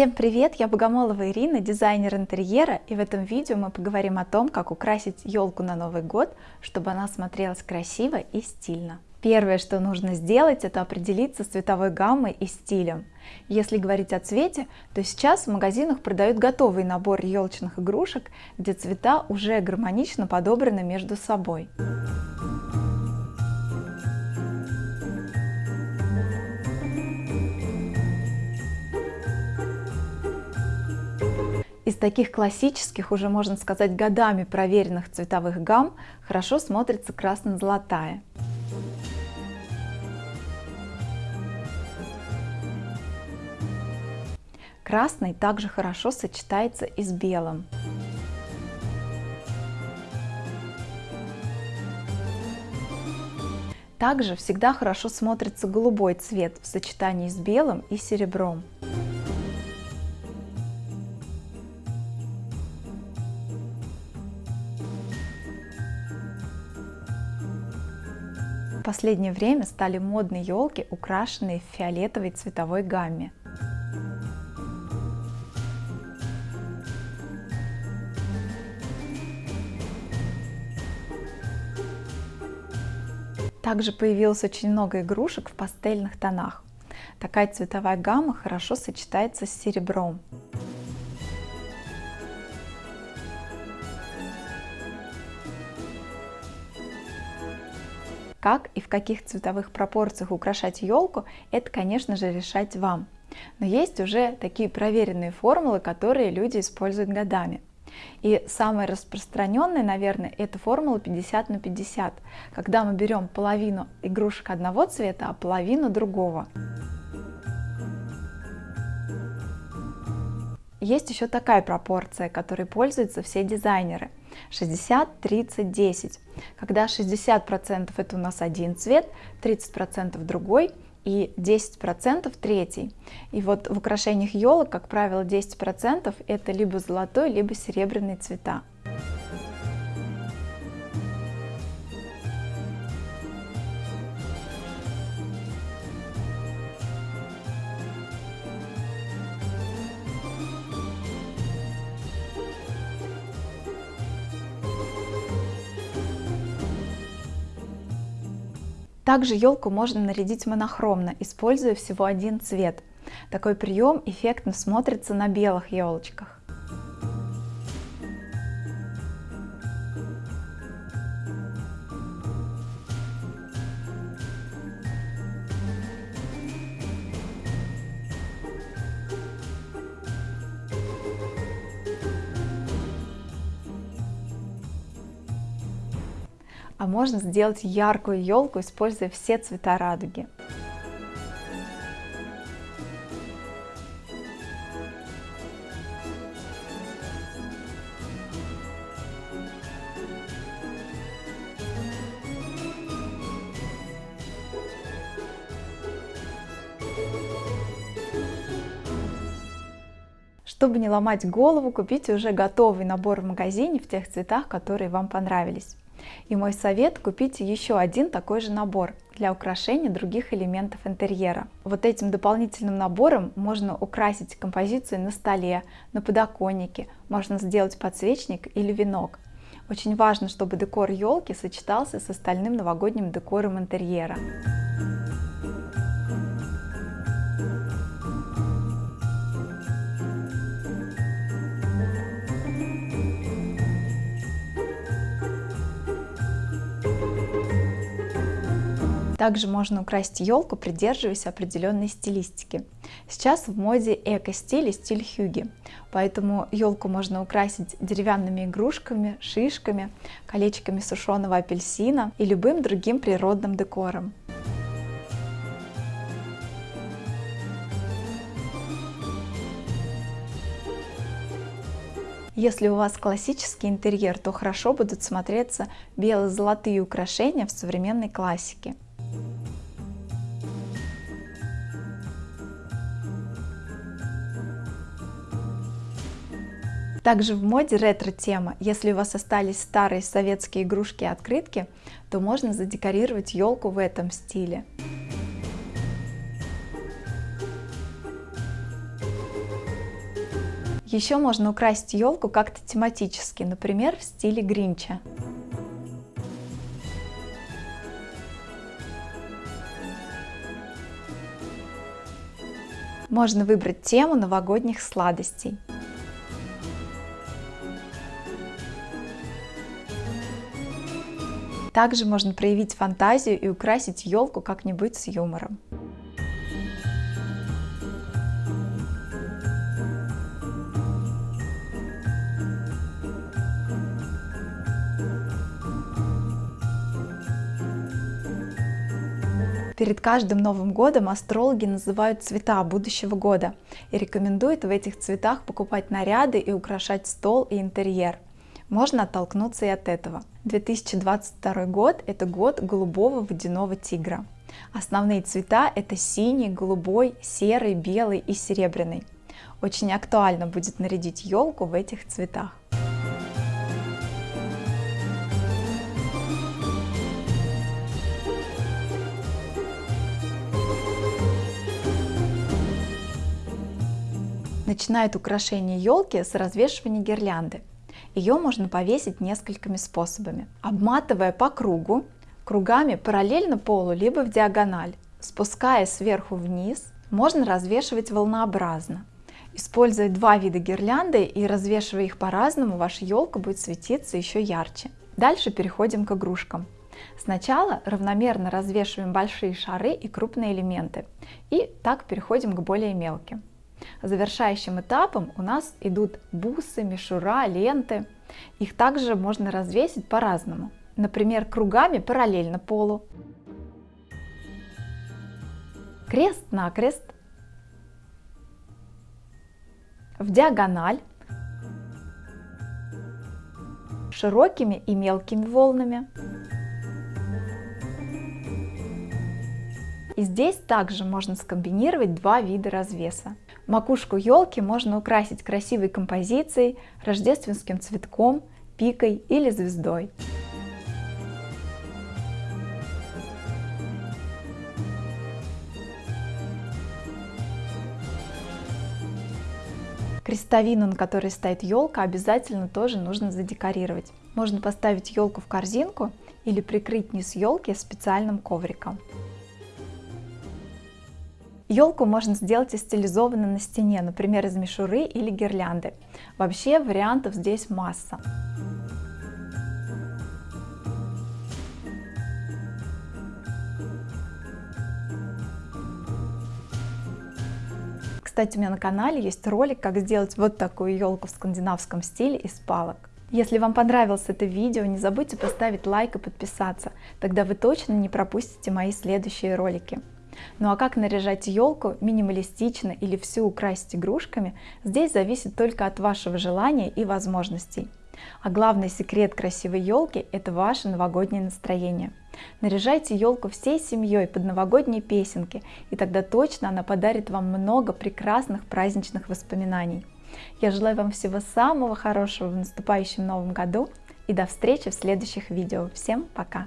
Всем привет! Я Богомолова Ирина, дизайнер интерьера, и в этом видео мы поговорим о том, как украсить елку на Новый год, чтобы она смотрелась красиво и стильно. Первое, что нужно сделать, это определиться с цветовой гаммой и стилем. Если говорить о цвете, то сейчас в магазинах продают готовый набор елочных игрушек, где цвета уже гармонично подобраны между собой. Из таких классических, уже можно сказать годами проверенных цветовых гамм, хорошо смотрится красно-золотая. Красный также хорошо сочетается и с белым. Также всегда хорошо смотрится голубой цвет в сочетании с белым и серебром. Последнее время стали модны елки, украшенные в фиолетовой цветовой гамме. Также появилось очень много игрушек в пастельных тонах. Такая цветовая гамма хорошо сочетается с серебром. Как и в каких цветовых пропорциях украшать елку, это, конечно же, решать вам. Но есть уже такие проверенные формулы, которые люди используют годами. И самая распространенная, наверное, это формула 50 на 50, когда мы берем половину игрушек одного цвета, а половину другого. Есть еще такая пропорция, которой пользуются все дизайнеры. 60, 30, 10. Когда 60% это у нас один цвет, 30% другой и 10% третий. И вот в украшениях елок, как правило, 10% это либо золотой, либо серебряный цвета. Также елку можно нарядить монохромно, используя всего один цвет. Такой прием эффектно смотрится на белых елочках. А можно сделать яркую елку, используя все цвета радуги. Чтобы не ломать голову, купите уже готовый набор в магазине в тех цветах, которые вам понравились. И мой совет – купите еще один такой же набор для украшения других элементов интерьера. Вот этим дополнительным набором можно украсить композицию на столе, на подоконнике, можно сделать подсвечник или венок. Очень важно, чтобы декор елки сочетался с остальным новогодним декором интерьера. Также можно украсить елку, придерживаясь определенной стилистики. Сейчас в моде эко-стиль и стиль хюги, поэтому елку можно украсить деревянными игрушками, шишками, колечками сушеного апельсина и любым другим природным декором. Если у вас классический интерьер, то хорошо будут смотреться бело-золотые украшения в современной классике. Также в моде ретро-тема. Если у вас остались старые советские игрушки и открытки, то можно задекорировать елку в этом стиле. Еще можно украсить елку как-то тематически, например, в стиле Гринча. Можно выбрать тему новогодних сладостей. Также можно проявить фантазию и украсить елку как-нибудь с юмором. Перед каждым Новым годом астрологи называют цвета будущего года и рекомендуют в этих цветах покупать наряды и украшать стол и интерьер. Можно оттолкнуться и от этого. 2022 год – это год голубого водяного тигра. Основные цвета – это синий, голубой, серый, белый и серебряный. Очень актуально будет нарядить елку в этих цветах. Начинает украшение елки с развешивания гирлянды. Ее можно повесить несколькими способами. Обматывая по кругу, кругами параллельно полу, либо в диагональ. Спуская сверху вниз, можно развешивать волнообразно. Используя два вида гирлянды и развешивая их по-разному, ваша елка будет светиться еще ярче. Дальше переходим к игрушкам. Сначала равномерно развешиваем большие шары и крупные элементы, и так переходим к более мелким. Завершающим этапом у нас идут бусы, мишура, ленты. Их также можно развесить по-разному. Например, кругами параллельно полу. Крест-накрест. В диагональ. Широкими и мелкими волнами. И здесь также можно скомбинировать два вида развеса. Макушку елки можно украсить красивой композицией, рождественским цветком, пикой или звездой. Крестовину, на которой стоит елка, обязательно тоже нужно задекорировать. Можно поставить елку в корзинку или прикрыть низ елки специальным ковриком. Елку можно сделать и стилизованно на стене, например, из мишуры или гирлянды. Вообще вариантов здесь масса. Кстати, у меня на канале есть ролик, как сделать вот такую елку в скандинавском стиле из палок. Если вам понравилось это видео, не забудьте поставить лайк и подписаться, тогда вы точно не пропустите мои следующие ролики. Ну а как наряжать елку минималистично или всю украсить игрушками, здесь зависит только от вашего желания и возможностей. А главный секрет красивой елки – это ваше новогоднее настроение. Наряжайте елку всей семьей под новогодние песенки, и тогда точно она подарит вам много прекрасных праздничных воспоминаний. Я желаю вам всего самого хорошего в наступающем новом году и до встречи в следующих видео. Всем пока!